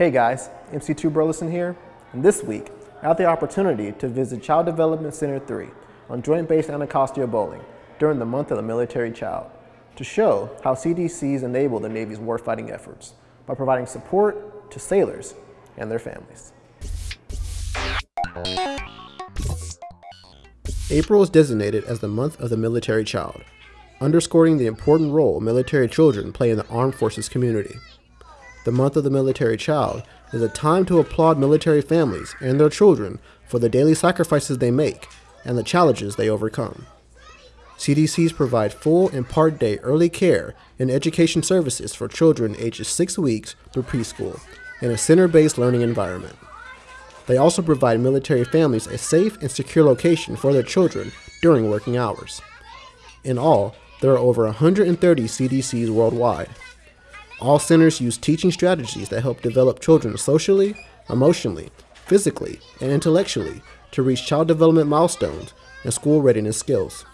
Hey guys, MC2 Burleson here, and this week I had the opportunity to visit Child Development Center 3 on Joint Base Anacostia Bolling during the month of the military child to show how CDCs enable the Navy's warfighting efforts by providing support to sailors and their families. April is designated as the month of the military child, underscoring the important role military children play in the armed forces community the month of the military child, is a time to applaud military families and their children for the daily sacrifices they make and the challenges they overcome. CDCs provide full and part day early care and education services for children ages 6 weeks through preschool in a center based learning environment. They also provide military families a safe and secure location for their children during working hours. In all, there are over 130 CDCs worldwide. All centers use teaching strategies that help develop children socially, emotionally, physically, and intellectually to reach child development milestones and school readiness skills.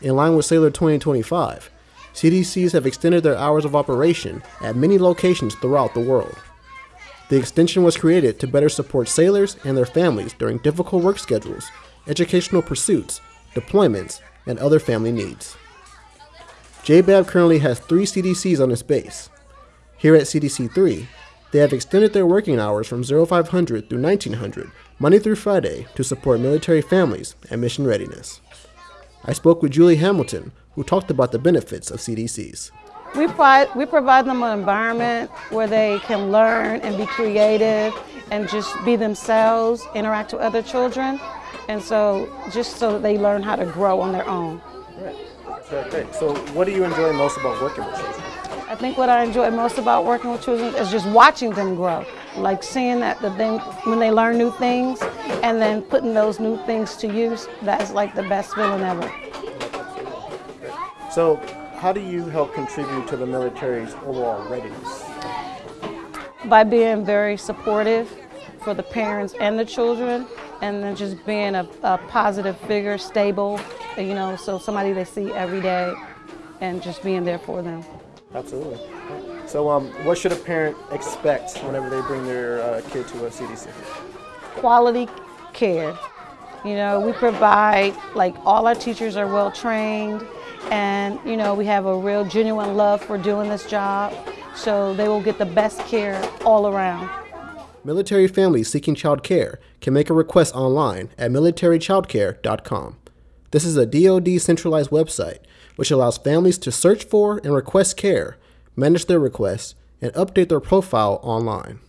In line with Sailor 2025, CDCs have extended their hours of operation at many locations throughout the world. The extension was created to better support sailors and their families during difficult work schedules, educational pursuits, deployments, and other family needs. JBAB currently has three CDCs on its base. Here at CDC 3, they have extended their working hours from 0500 through 1900, Monday through Friday, to support military families and mission readiness. I spoke with Julie Hamilton, who talked about the benefits of CDCs. We provide, we provide them an environment where they can learn and be creative and just be themselves, interact with other children, and so just so that they learn how to grow on their own. Great. So what do you enjoy most about working with children? I think what I enjoy most about working with children is just watching them grow. Like seeing that the thing, when they learn new things and then putting those new things to use, that's like the best feeling ever. So how do you help contribute to the military's overall readiness? By being very supportive for the parents and the children and then just being a, a positive figure, stable, you know, so somebody they see every day and just being there for them. Absolutely. So um, what should a parent expect whenever they bring their uh, kid to a CDC? Quality care. You know, we provide, like all our teachers are well trained and, you know, we have a real genuine love for doing this job. So they will get the best care all around. Military families seeking child care can make a request online at militarychildcare.com. This is a DoD centralized website which allows families to search for and request care, manage their requests, and update their profile online.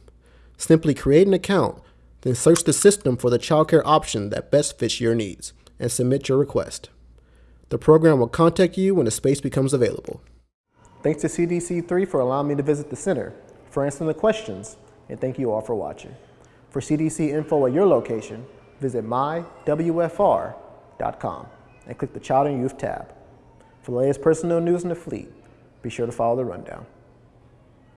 Simply create an account, then search the system for the childcare option that best fits your needs, and submit your request. The program will contact you when the space becomes available. Thanks to CDC3 for allowing me to visit the center, for answering the questions, and thank you all for watching. For CDC info at your location, visit mywfr.com and click the Child and Youth tab. For the latest personnel news in the fleet, be sure to follow the rundown.